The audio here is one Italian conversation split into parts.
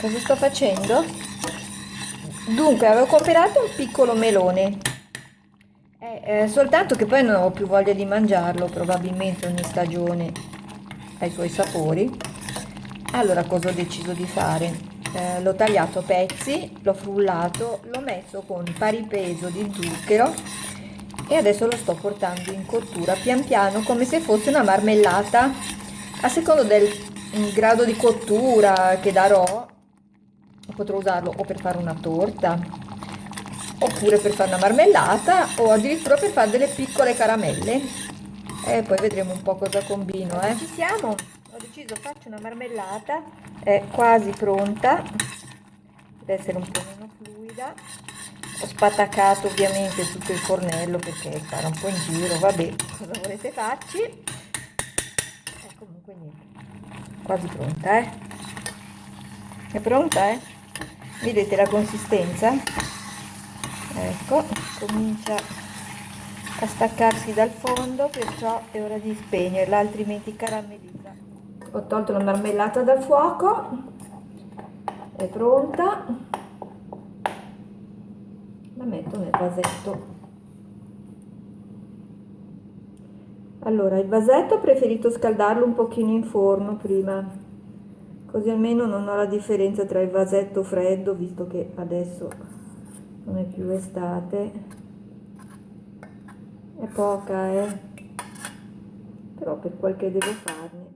cosa sto facendo? Dunque, avevo comprato un piccolo melone, eh, eh, soltanto che poi non ho più voglia di mangiarlo, probabilmente ogni stagione ha i suoi sapori. Allora, cosa ho deciso di fare? Eh, l'ho tagliato a pezzi, l'ho frullato, l'ho messo con pari peso di zucchero e adesso lo sto portando in cottura pian piano come se fosse una marmellata a secondo del grado di cottura che darò potrò usarlo o per fare una torta oppure per fare una marmellata o addirittura per fare delle piccole caramelle. E poi vedremo un po' cosa combino eh. ci siamo? Ho deciso faccio una marmellata è quasi pronta. Deve essere un po' meno fluida. Ho spatacato ovviamente tutto il fornello perché sarà un po' in giro vabbè cosa volete farci? E comunque niente quasi pronta eh. È pronta eh vedete la consistenza? Ecco comincia a staccarsi dal fondo perciò è ora di spegnerla altrimenti caramellizza. Ho tolto la marmellata dal fuoco è pronta. La metto nel vasetto. Allora il vasetto ho preferito scaldarlo un pochino in forno prima così almeno non ho la differenza tra il vasetto freddo visto che adesso non è più estate. È poca eh. Però per quel che devo farne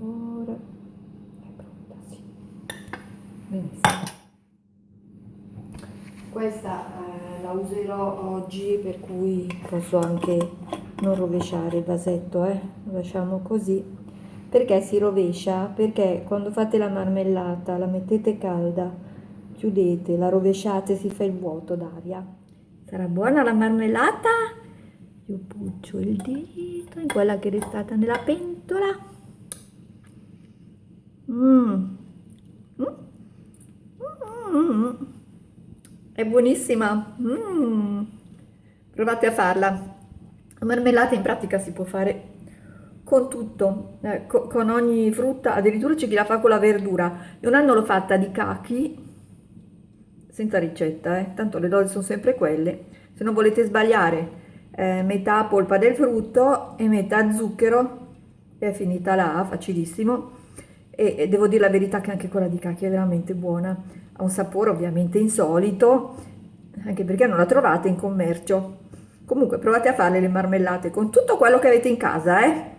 ancora è pronta sì benissimo questa eh, la userò oggi per cui posso anche non rovesciare il vasetto eh? lo lasciamo così. Perché si rovescia? Perché quando fate la marmellata la mettete calda chiudete la rovesciate si fa il vuoto d'aria. Sarà buona la marmellata? Io puccio il dito in quella che è restata nella pentola Mm. Mm. È buonissima. Mm. Provate a farla. La marmellata in pratica si può fare con tutto, eh, co con ogni frutta, addirittura c'è chi la fa con la verdura. Io un anno l'ho fatta di cachi, senza ricetta, eh. tanto le dosi sono sempre quelle. Se non volete sbagliare, eh, metà polpa del frutto e metà zucchero, è finita là, facilissimo e, e devo dire la verità che anche quella di cacchio è veramente buona, ha un sapore ovviamente insolito, anche perché non la trovate in commercio. Comunque provate a fare le marmellate con tutto quello che avete in casa, eh?